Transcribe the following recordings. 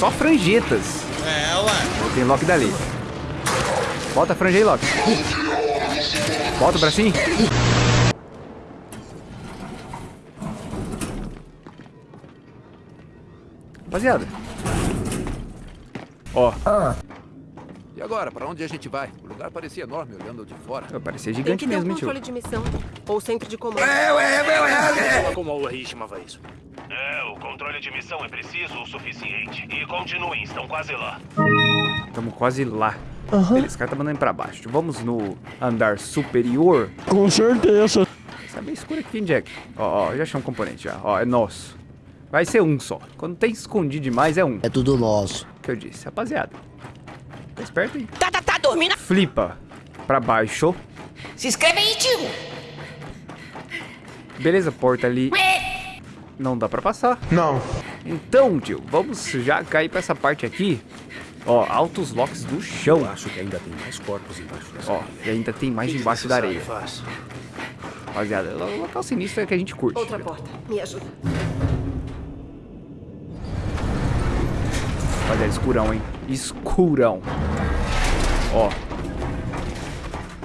só franjetas. É, ué. Tem Loki dali. Bota a franja aí, Loki. Bota o bracinho. Rapaziada. Ó. E agora, pra onde a gente vai? O lugar parecia enorme olhando de fora. Parecia Tem gigante que ter um mesmo, tio. controle de missão. Ou centro de comando. Como o Rei chamava isso? É, o controle de missão é preciso o suficiente. E continuem, estão quase lá. Estamos quase lá. Beleza, o cara tá mandando pra baixo. Vamos no andar superior. Com certeza. Tá meio escuro aqui, hein, Jack? Ó, ó, já achei um componente já. Ó, é nosso. Vai ser um só. Quando tem escondido demais, é um. É tudo nosso. que eu disse, rapaziada. Tá esperto aí. Tá, tá, tá dormindo? Flipa pra baixo. Se inscreve aí, tio. Beleza, porta ali. Não dá pra passar. Não. Então, tio, vamos já cair pra essa parte aqui. Ó, altos locks do chão. Acho que ainda tem mais corpos embaixo dessa Ó, e ainda tem mais embaixo da areia. Faz. Rapaziada, o local sinistro é que a gente curte. Outra porta. Me ajuda. Rapaziada, escurão, hein? Escurão. Ó,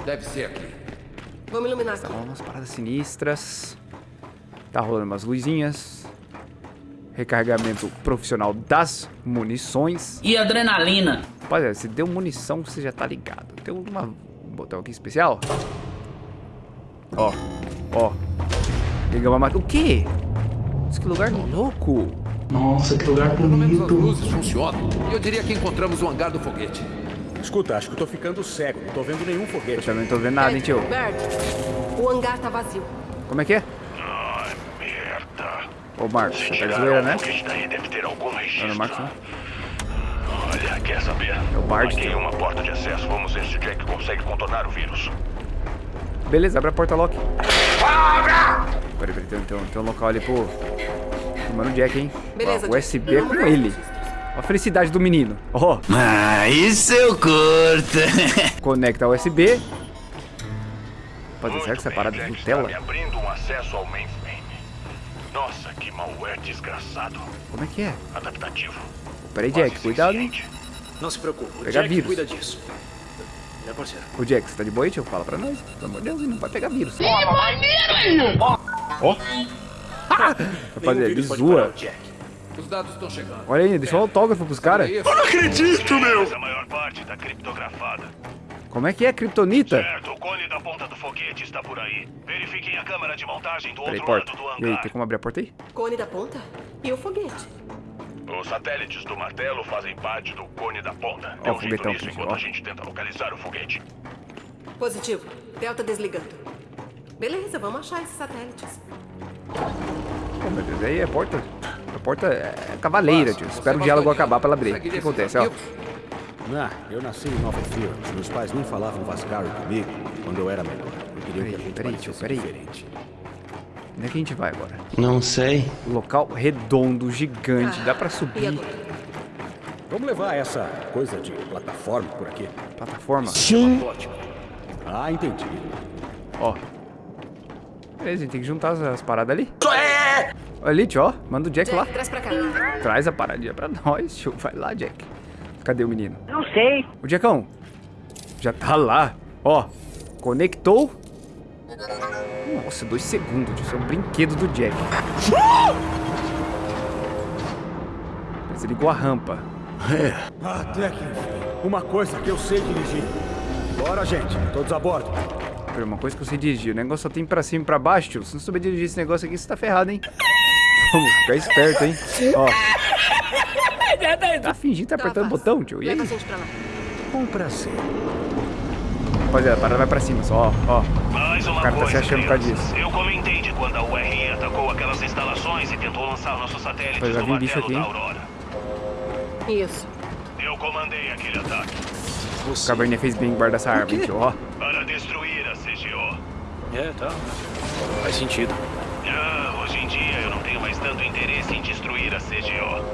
Deve ser aqui. Vamos iluminar aqui. Ó, umas paradas sinistras. Tá rolando umas luzinhas. Recarregamento profissional das munições. E adrenalina. Rapaziada, se deu munição, você já tá ligado. Tem uma, um botão aqui especial. Ó, ó. Liga uma máquina. O quê? Isso que lugar louco. Nossa, que lugar Pelo menos as bonito. luzes funcionam. E eu diria que encontramos o hangar do foguete. Escuta, acho que eu tô ficando cego. Não tô vendo nenhum Eu foguete. também não tô vendo nada, hein, tio. Bert, o hangar tá vazio. Como é que é? Ai, merda. Ô, Marcos, você tá de zoeira, né? daí, deve ter algum Não, registro. não, Marcos, não. Olha, quer saber? É o Bart, Marquei uma porta de acesso. Vamos ver se o Jack consegue contornar o vírus. Beleza, abre a porta, Loki. Peraí, peraí, tem, tem, um- tem um local ali pro... Mano Jack, hein? Beleza, Ó, o Jack. USB é com ele. Ó a felicidade do menino. Ó, Ah, isso eu curto. conecta USB. Rapaziada, será que essa parada de abrindo um acesso ao mainframe. Nossa, que malware desgraçado. Como é que é? Adaptativo. Peraí, Quase Jack, cuidado, hein? Não se preocupe. O Pegar Jack vírus. cuida disso. É parceiro. Ô, Jack, você tá de boa aí, tio? Fala pra nós. Pelo amor de Deus, ele não vai pegar vírus. Ó. Rapaziada, Nenhum ele pode parar zoa. o Jack. Os dados estão chegando. Olha aí, deixou um autógrafo pros caras. Aí, Mas a maior parte tá criptografada. Como é que é, Kryptonita? Certo, o cone da ponta do foguete está por aí. Verifiquem a câmera de montagem do Peraí, outro porta. lado do E aí, hangar. tem como abrir a porta aí? Cone da ponta e o foguete. Os satélites do martelo fazem parte do cone da ponta. Ó, Dê o um foguetão aqui, enquanto ó. a gente tenta localizar o foguete. Positivo. Delta desligando. Beleza, vamos achar esses satélites. Pô, meu Deus, aí é porta. A porta é cavaleira, tio. Espera o diálogo acabar pra ela abrir. O que acontece, ó? Ah, eu nasci em Nova Fields. Meus pais nem falavam vascaro comigo quando eu era menor. Eu queria que a Peraí, gente peraí, tio, peraí. diferente. Onde é que a gente vai agora? Não sei. Local redondo, gigante. Dá pra subir. Vamos levar essa coisa de plataforma por aqui. Plataforma. Sim. Ah, entendi. Ó. Beleza, a gente tem que juntar as, as paradas ali. Ali, tio, ó. Manda o Jack lá. Jack, traz pra cá. Traz a paradinha pra nós, tio. Vai lá, Jack. Cadê o menino? Não sei. O Jackão. Já tá lá. Ó. Conectou. Nossa, dois segundos, tio. Isso é um brinquedo do Jack. Mas ele ligou a rampa. Até que enfim. Uma coisa que eu sei dirigir. Bora, gente. Todos a bordo. Uma coisa que eu sei dirigir. O negócio só tem pra cima e pra baixo, tio. Se não souber dirigir esse negócio aqui, você tá ferrado, hein? Vamos ficar esperto, hein? Ó. Tá fingindo que tá apertando o fácil. botão, tio. E aí? Com prazer. Rapaziada, a parada vai pra cima só, ó. ó. Mais uma O cara tá se achando por causa disso. Eu comentei de quando a URI atacou aquelas instalações e tentou lançar nossos satélites Pois, já vi um bicho aqui, da hein? Aurora. Isso. Eu comandei aquele ataque O Cabernet fez bem guardar essa arma, hein, tio, ó. para destruir a CGO. É, tá. Faz sentido. Tanto interesse em destruir a CGO.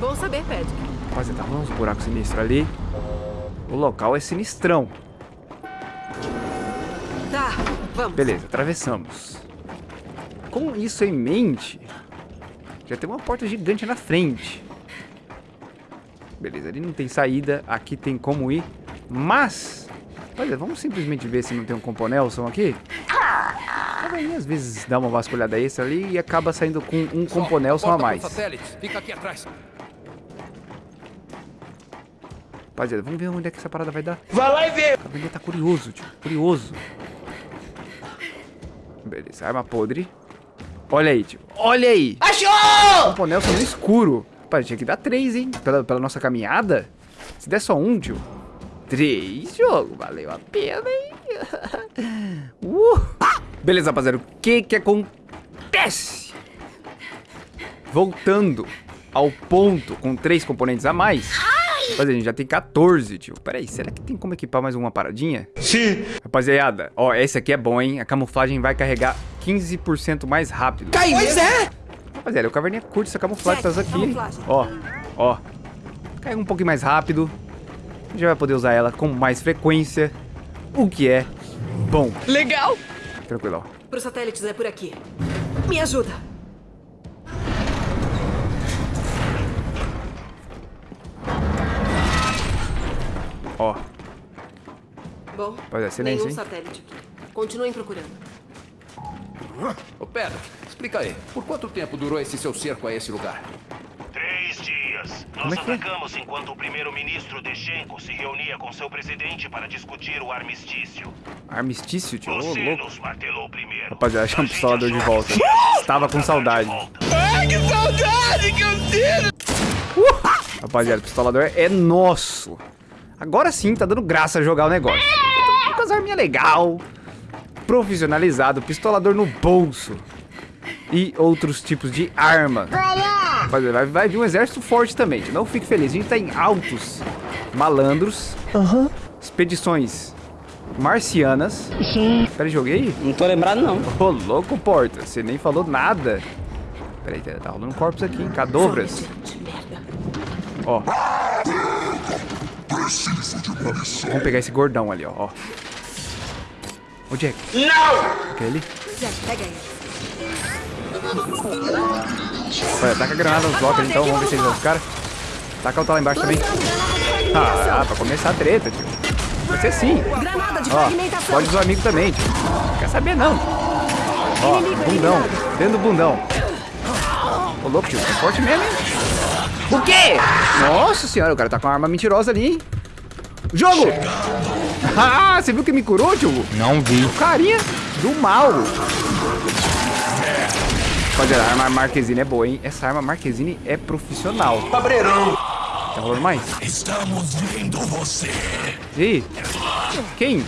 Bom saber, Ped. Rapaziada, tá rolando uns buracos sinistros ali. O local é sinistrão. Tá, vamos. Beleza, atravessamos. Com isso em mente, já tem uma porta gigante na frente. Beleza, ali não tem saída. Aqui tem como ir. Mas... Olha, vamos simplesmente ver se não tem um componelson aqui. Aí, às vezes dá uma vasculhada extra ali e acaba saindo com um componelson a mais. Rapaziada, vamos ver onde é que essa parada vai dar. Vai lá e vê! O Cavaleiro tá curioso, tio. Curioso. Beleza, arma podre. Olha aí, tio. Olha aí! Achou! Componelson no escuro. Rapaz, tinha que dar três, hein? Pela, pela nossa caminhada. Se der só um, tio. Três, jogo. Valeu a pena, hein? Uh! Beleza, rapaziada. O que que acontece? Voltando ao ponto com três componentes a mais. Rapaziada, a gente já tem 14, tio. Pera aí, será que tem como equipar mais uma paradinha? Sim. Rapaziada, ó, esse aqui é bom, hein? A camuflagem vai carregar 15% mais rápido. Pois é! Rapaziada, o caverninha curte essa camuflagem Jack, tá aqui. camuflagem. Ó, ó. Cai um pouquinho mais rápido. A gente já vai poder usar ela com mais frequência. O que é bom. Legal! Tranquilo, ó. Pros satélites é por aqui. Me ajuda. Ó, Bom, Pois é, silêncio, nenhum hein? satélite. Continuem procurando. Ô, Pedro, explica aí. Por quanto tempo durou esse seu cerco a esse lugar? Dias. Nós Como é que é? atacamos enquanto o primeiro-ministro Dechenko se reunia com seu presidente para discutir o armistício. armistício, tio. Ô, louco. nos martelou primeiro. Rapaziada, chama o pistolador de volta. Estava com saudade. Ai, que saudade que eu sinto! Rapaziada, o pistolador é nosso. Agora sim, tá dando graça jogar o negócio. Com as arminhas legal. Profissionalizado, pistolador no bolso. E outros tipos de arma. Rapaziada, vai, vai vir um exército forte também. Não fique feliz, a gente tá em altos malandros. Expedições marcianas. Peraí, joguei? Não tô lembrado, não. Ô, louco, Porta, você nem falou nada. Peraí, tá tá rolando um corpos aqui, hein? Cadobras. Ó. Vamos pegar esse gordão ali, ó. ó. Ô, Jack. Não! Aquele. Jack, pega ele. Olha, taca a granada nos blocos ali, então. Vamos ver se eles vão os caras. Taca outra lá embaixo também. Ah, pra começar a treta, tio. Vai ser sim. Granada de Ó, pode usar amigo também, tio. Não quer saber, não. Ó, bundão. Dentro do bundão. Ô, louco, tio. É forte mesmo, hein? O quê? Nossa senhora, o cara tá com uma arma mentirosa ali, hein? Jogo! Ah, você viu que me curou, tio? Não vi. Carinha do mal. Rapaziada, a arma Marquezine é boa, hein? Essa arma Marquezine é profissional. Cabreirão. Tá rolando mais? Estamos vendo você. E aí? Quem?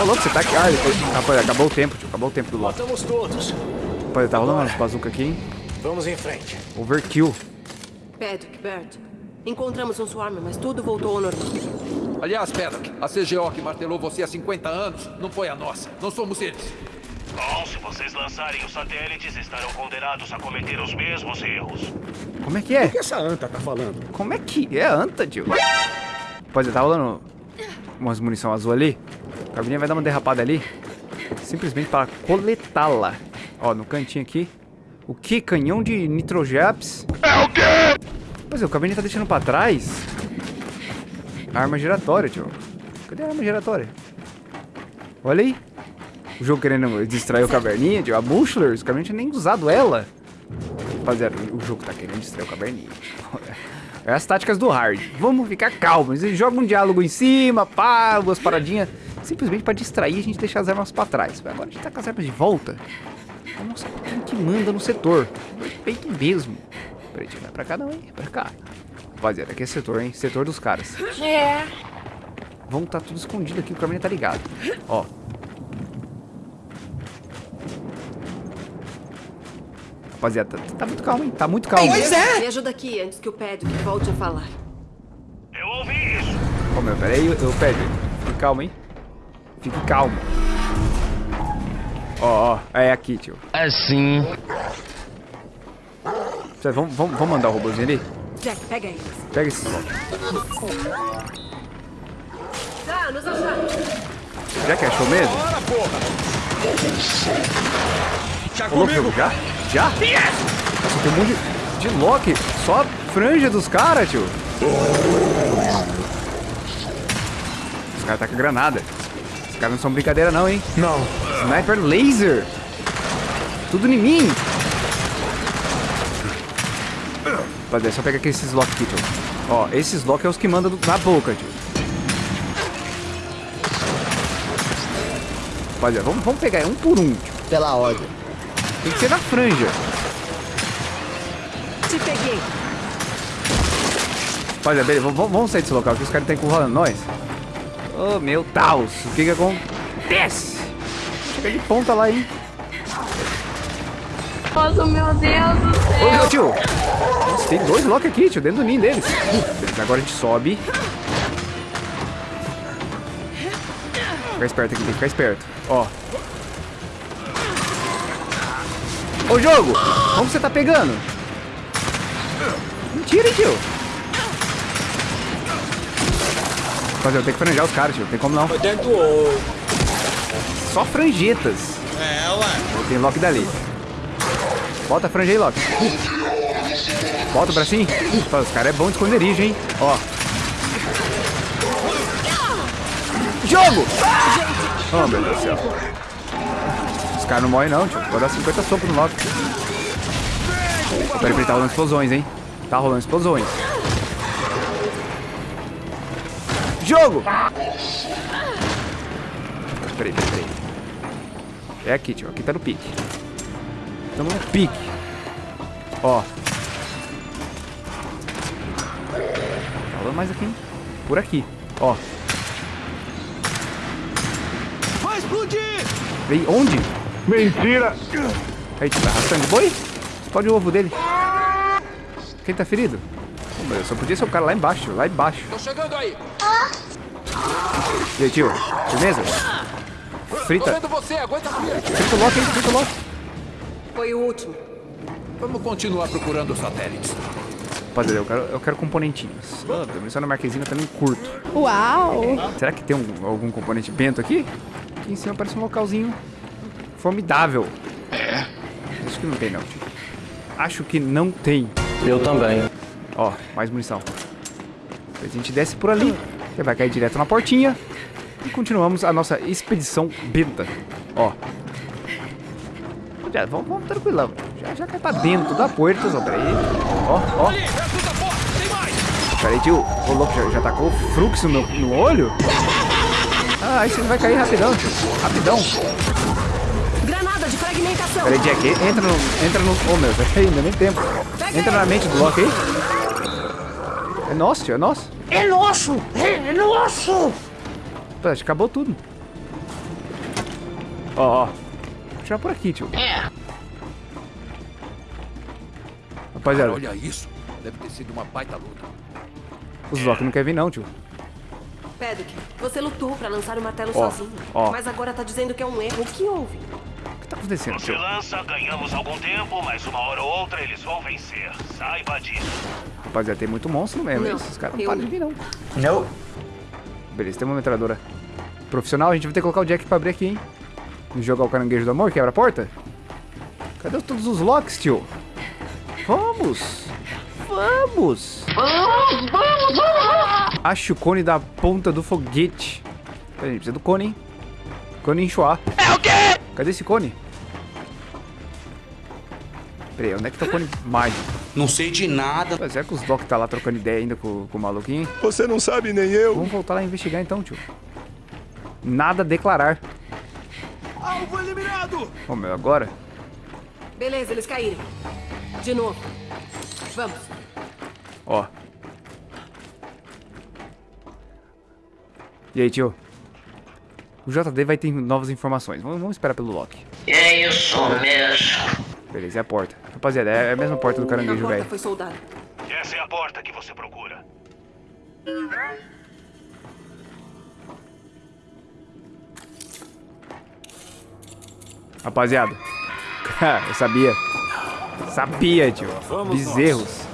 Ô, louco, você tá aqui. Ah, depois... Rapaz, acabou o tempo, tio. Acabou o tempo do LoL. Matamos todos. Rapaz, tá rolando umas bazuca aqui, hein? Vamos em frente. Overkill. Patrick, Bert. Encontramos um swarm, mas tudo voltou ao normal. Aliás, Pedro, a CGO que martelou você há 50 anos não foi a nossa. Não somos eles. Bom, se vocês lançarem os satélites, estarão condenados a cometer os mesmos erros. Como é que é? O que essa anta tá falando? Como é que é a anta, tio? Rapaz, tá rolando umas munição azul ali. A Cabininha vai dar uma derrapada ali. Simplesmente para coletá-la. Ó, no cantinho aqui. O que? Canhão de nitrojaps? É o quê? Pois é, o Cabininha tá deixando pra trás. A arma giratória, tio. Cadê a arma giratória? Olha aí. O jogo querendo distrair o Caverninha. A Bushler, os Caverninha nem usado ela. Rapaziada, o jogo tá querendo distrair o Caverninha. É as táticas do hard. Vamos ficar calmos. Ele joga um diálogo em cima, pá, duas paradinhas. Simplesmente pra distrair, a gente deixa as armas pra trás. Agora a gente tá com as armas de volta. Nossa, quem que manda no setor? Respeito mesmo. Peraí, não é pra cá não, hein? É pra cá. Rapaziada, aqui é setor, hein? Setor dos caras. É. Vamos tá tudo escondido aqui, o caminho tá ligado. Ó. Rapaziada, tá, tá muito calmo, hein? Tá muito calmo. Me ajuda aqui antes que o Patrick volte a falar. Eu ouvi isso. Ô meu, peraí, eu, eu pede. Fique calmo, hein? Fique calmo. Ó, ó, é aqui, tio. Assim. Cê, vamos, vamos, vamos mandar o robôzinho ali? Jack, pega eles. Pega esse bloco. Tá, nos achamos. Que achou mesmo? Já Ô, louco, já? Já? Nossa, tem um monte de, de Loki. Só a franja dos caras, tio. Os caras tá com granada. Os caras não são brincadeira não, hein? Não. Sniper laser. Tudo em mim. Rapaziada, é só pegar aqui esses lock aqui, tio. Ó, esses lock é os que mandam do- na boca, tio. Rapaziada, vamos, vamos pegar um por um, tio. Pela ordem. Tem que ser na franja. Te peguei. Rapaziada, beleza, vamos, sair desse local que os caras estão encurralando nós. Oh, meu Deus. O que que acontece? Chega de ponta lá, hein? Nossa, meu Deus do Ô, céu. meu tio! Nossa, tem dois lock aqui, tio, dentro do ninho deles. Beleza, agora a gente sobe. Ficar esperto aqui, tem que ficar esperto. Ó. Ô, jogo! Como você tá pegando? Mentira, hein, tio? Rapaziada, eu tenho que franjar os caras, tio. Não tem como não. Dentro do olho. Só franjetas. É, ué. Tem Loki dali. Bota a franja aí, Loki. Bota o bracinho. Os caras é bom de esconderijo, hein? Ó. Jogo! Oh, meu Deus do céu. Os caras não morrem não, tio. Vou dar 50 socos no Loki. Peraí, peraí, tá rolando explosões, hein? Tá rolando explosões. Jogo! Peraí, peraí, peraí. É aqui, tio. Aqui tá no pique. Estamos no pique. Ó. Tá rolando mais aqui, hein? Por aqui. Ó. Vai explodir! Vem onde? Mentira! Aí, tio, tá arrastando de boi? Explode o ovo dele. Quem tá ferido? Pô, meu, só podia ser o cara lá embaixo, lá embaixo. Tô chegando aí. E aí, tio? Tô Frita. vendo você, aguenta. Frita o Loki, hein? Frita o Loki. Foi o último. Vamos continuar procurando os satélites. Rapaziada, eu quero, eu quero componentinhos. A munição na marquezinha também curto. Uau. Será que tem um- algum componente bento aqui? Aqui em cima parece um localzinho formidável. É? Acho que não tem não, tio. Acho que não tem. Eu também. Ó, mais munição. Depois a gente desce por ali. Você vai cair direto na portinha. E continuamos a nossa expedição benta. Ó. Já, vamos, vamos tranquilão. Já, já cai pra dentro da porta, só peraí. Ó, ó. Peraí, tio. O louco já, já tacou fluxo no, no olho? Ah, aí você vai cair rapidão, tio. Rapidão. Fragmentação. Peraí, Jack. Entra no... Entra no... Oh, meu. Peraí, ainda nem tempo. Entra na mente do Loki aí. É nosso, tio. É nosso. É nosso! É, é nosso! Pô, acho que acabou tudo. Ó, ó. Vou tirar por aqui, tio. É. Rapaziada, Olha isso. Deve ter sido uma baita luta. os Loki não querem vir não, tio. Pedrick, você lutou pra lançar o martelo Ó, sozinho. ó. Mas agora tá dizendo que é um erro. O que houve? O que tá acontecendo, tio? lança, ganhamos algum tempo, mas uma hora ou outra eles vão vencer. Saiba disso. Rapaziada, tem muito monstro mesmo. Não, Esses caras não param de vir, não. Não. Beleza, tem uma metralhadora profissional. A gente vai ter que colocar o Jack pra abrir aqui, hein? E jogar o caranguejo do amor, quebra a porta. Cadê todos os locks, tio? Vamos! Vamos! Acho o cone da ponta do foguete. Peraí, a gente precisa do cone, hein? Cone enxoar. É o quê? Cadê esse cone? Peraí, onde é que tá o cone mágico? Não sei de nada. Pô, Será que os Doc tá lá trocando ideia ainda com, com o maluquinho? Você não sabe nem eu. Vamos voltar lá e investigar então, tio. Nada a declarar. Alvo eliminado! Ô, meu, agora? Beleza, eles caíram. De novo. Vamos. Ó. E aí, tio? O JD vai ter novas informações. Vamos, vamos esperar pelo Loki. É isso mesmo. Beleza, é a porta. Rapaziada, é a mesma porta do caranguejo, velho. foi. Essa é a porta que você procura. Rapaziada. Eu sabia. Sabia, tio. Bezerros.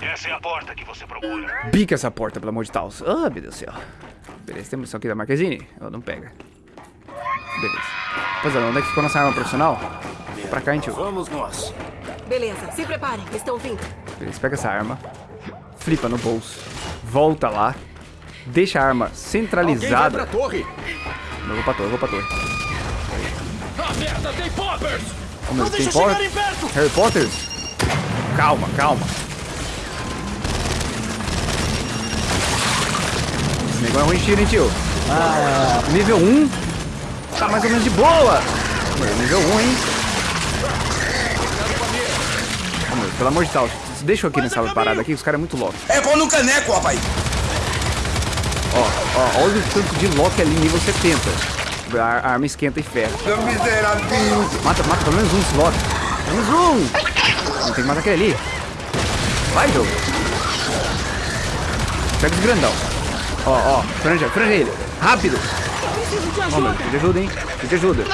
Essa é a porta que você procura. Bica essa porta, pelo amor de Deus. Ah, meu Deus do céu. Beleza, tem munição aqui da Marquezine? Oh, não pega. Beleza. Rapaziada, onde é que ficou nossa arma profissional? Pra cá, hein, tio. Vamos nós. Beleza, se preparem. Estão vindo. Beleza, pega essa arma. Flipa no bolso. volta lá, deixa a arma centralizada. pra torre! Eu vou pra torre, eu vou pra torre. Ah, merda, tem poppers! Oh, meu, Não tem deixa por- chegarem perto! Harry Potter? Calma, calma. É ruim tiro, hein, tio? Ah, nível 1 tá mais ou menos de boa. Meu, nível 1, hein? Oh, meu, pelo amor de Deus, deixa eu aqui nessa parada aqui, os caras é muito louco. É pão no caneco, rapaz! Ó, ó, olha o tanto de Loki ali, nível 70. A, arma esquenta e miserável! Mata, mata pelo menos um Loki. Pelo menos um! Não tem que matar aquele ali. Vai, jogo. Pega esse grandão. Ó, ó, franja, franja ele. Rápido. Ó, meu, precisa de ajuda, hein? De ajuda.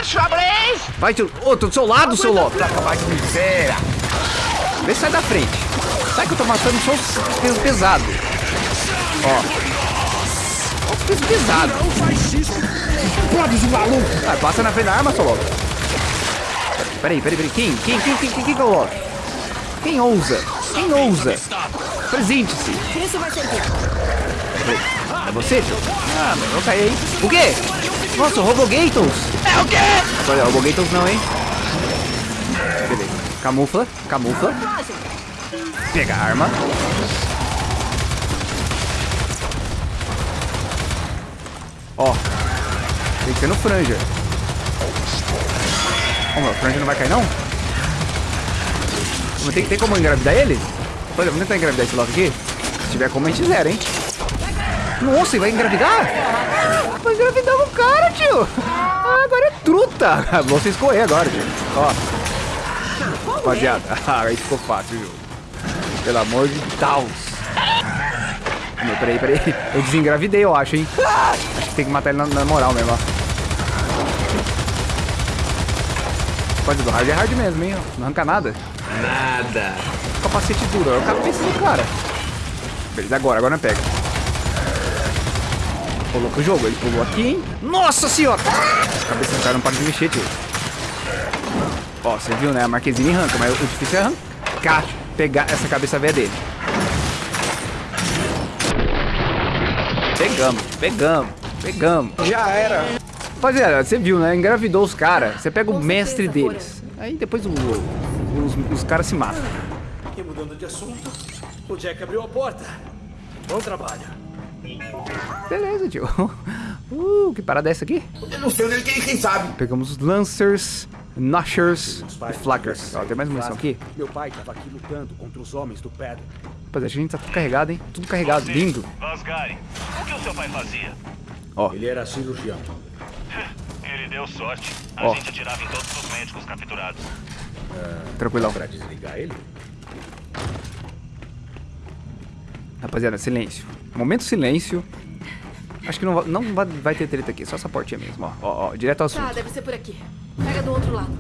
Vai, tio. Ô, tô do seu lado, seu Loki. Vai de miséria. Vê se sai da frente. Sai que eu tô matando só os pesos pesados. Ó. Ó os pesos pesados. Não faz isso. Pode, maluco. Ah, passa na frente da arma, seu Loki. Peraí, peraí, peraí. Quem? Quem, quem, quem, quem, quem coloca? Quem ousa? Quem ousa? Presente-se. Isso vai servir. É você, tio? Ah, meu, eu caí aí. O quê? Nossa, o Robogators. É o quê? Olha, Robogators não, hein? Beleza. Camufla, camufla. Pega a arma. Ó. Tem que ser no franja. Ó, meu, o franja não vai cair, não? Mas tem, tem como engravidar ele? Olha, vamos tentar engravidar esse logo aqui. Se tiver como, a gente zera, hein? Nossa, ele vai engravidar? Vai engravidar o cara, tio. Ah, agora é truta. Você escorrer agora, tio. Ó. Rapaziada, aí ficou fácil, viu? Pelo amor de Deus. Meu, peraí, peraí. Eu desengravidei, eu acho, hein? Acho que tem que matar ele na, na moral mesmo, ó. Pode do hard é hard mesmo, hein? Não arranca nada. Nada. Capacete duro, é o cabeça do cara. Beleza, agora, agora não pega. Pulou pro jogo, ele pulou aqui, hein? Nossa senhora! A cabeça do cara não para de mexer, tio. Ó, você viu, né? A marquezinha arranca, mas o difícil é arrancar, pegar essa cabeça velha dele. Pegamos, pegamos, pegamos. Já era. Rapaziada, você viu, né? Engravidou os caras. Você pega o Com mestre certeza deles. Aí depois o- os, os caras se matam. E mudando de assunto, o Jack abriu a porta. Bom trabalho. Beleza, tio. Uh, que parada é essa aqui? Eu não sei onde ele quem, quem sabe. Pegamos os Lancers, Noshers e Flackers. Ó, tem mais munição aqui? Meu pai tava aqui lutando contra os homens do Pedro. Rapaziada, a gente tá tudo carregado, hein? Tudo carregado, lindo. Vasgari, o que o seu pai fazia? Ele era cirurgião. Ele deu sorte. A Ó. gente atirava em todos os médicos capturados. Tranquilão. Pra desligar ele? Rapaziada, silêncio. Momento silêncio. Acho que não, não vai, vai ter treta aqui, só essa portinha mesmo, ó. Ó, ó, direto ao Tá, assunto. deve ser por aqui. Pega do outro lado.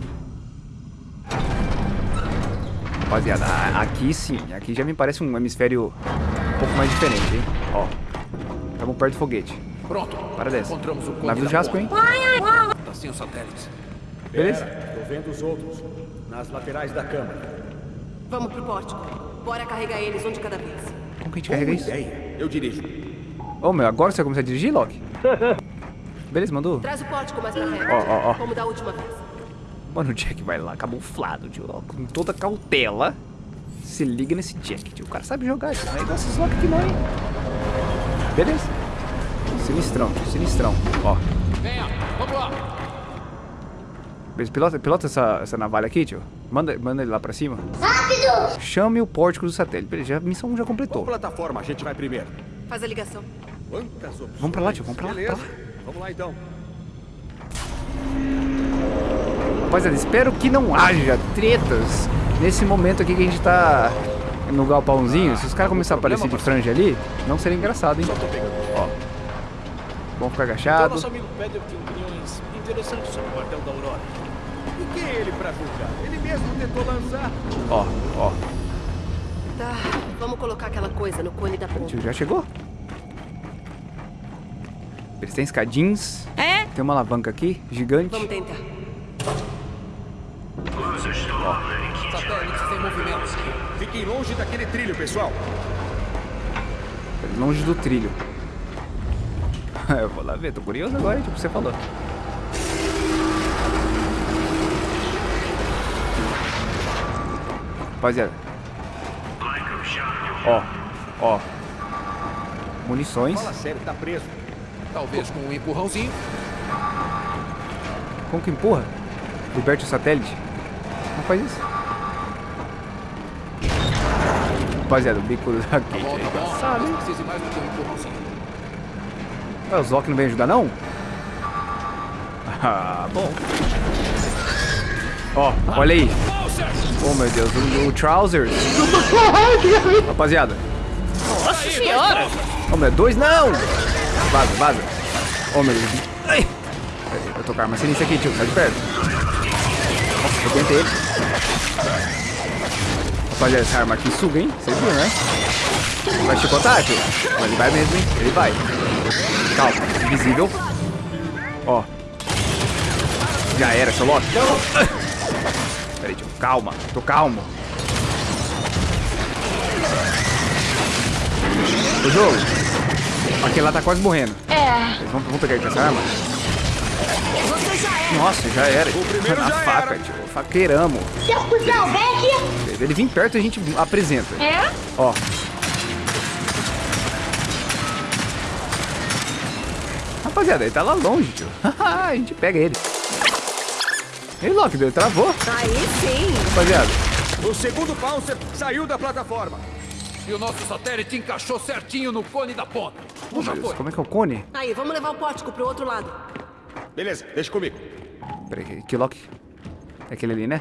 Rapaziada, aqui sim. Aqui já me parece um hemisfério um pouco mais diferente, hein? Ó. Estamos perto do foguete. Pronto. Para dessa. Encontramos o Navio da Jasper, hein? Tá sem os satélites. Beleza? Tô vendo os outros. Nas laterais da câmara. Vamos pro pórtico. Bora carregar eles um de cada vez. Como que a gente carrega isso? Eu dirijo. Ô, meu, agora você vai começar a dirigir, Loki? Beleza, mandou? Traz o pórtico mais pra reto. Ó, ó, ó. Como da última vez. Mano, o Jack vai lá, camuflado, tio. ó, Com toda cautela. Se liga nesse Jack, tio. O cara sabe jogar, tio. Não é igual esses Loki aqui não, hein? Beleza? Sinistrão, tio. Sinistrão. Ó. Venha, vamos lá. Beleza, pilota, pilota essa, essa navalha aqui, tio. Manda, manda ele lá pra cima. Rápido! Chame o pórtico do satélite. Beleza, já, a missão 1 já Qual completou. plataforma a gente vai primeiro? Faz a ligação. Quantas opções? Vamos pra lá, tio. Vamos pra lá. Beleza. Pra lá. Vamos lá então. Rapaziada, espero que não haja tretas nesse momento aqui que a gente tá no galpãozinho. Se os caras começarem a aparecer de franja ali, não seria engraçado, hein? Ó. Vamos ficar Então, agachado. nosso amigo Pedro tem opiniões interessantes sobre o quartel da Aurora. E quem é ele pra julgar? Ele mesmo tentou lançar. Ó, ó. Tá, vamos colocar aquela coisa no cone da O ponta. tio já chegou. Eles têm escadins. É? Tem uma alavanca aqui, gigante. Vamos tentar. Satélites em movimento. Fiquem longe daquele trilho, pessoal. Longe do trilho. Eu vou lá ver, tô curioso agora, tipo você falou. Rapaziada. Ó, ó. Munições. Fala sério, tá preso. Talvez com um empurrãozinho. Como que empurra? Liberte o satélite. Não faz isso. Rapaziada, o bico da Tá Kate tá hein? do que um empurrãozinho. Ué, o Zoc não vem ajudar, não? Ah, bom. Ó, olha aí. Oh, meu Deus, o, o Trousers. Rapaziada. Nossa senhora! Ô, meu, dois não! Vaza, vaza. Ô, meu Deus. Ai. Eu tô com a arma sinistra aqui, tio. Sai de perto. Nossa, eu ele. Rapaziada, essa arma aqui suga, hein? Vocês viram, né? Vai chicotar, tio? Mas ele vai mesmo, hein? Ele vai. Calma, invisível. Ó. Já era, seu Loki. Peraí, tio. Calma, tô calmo. O jogo. Aquele lá tá quase morrendo. É. Vamos, vamos pegar ele com essa arma? Nossa, já era. O primeiro já faca, tio. Faqueiramos. Seu cuzão, vem aqui. Ele vem perto e a gente apresenta. É? Ó. Rapaziada, ele tá lá longe, tio. a gente pega ele. Ei, Loki, ele travou. Aí sim. Rapaziada, O segundo Pouncer saiu da plataforma. E o nosso satélite encaixou certinho no cone da ponta. Já Deus, foi. como é que é o cone? Aí, vamos levar o pórtico pro outro lado. Beleza, deixa comigo. Peraí, que Loki? É aquele ali, né?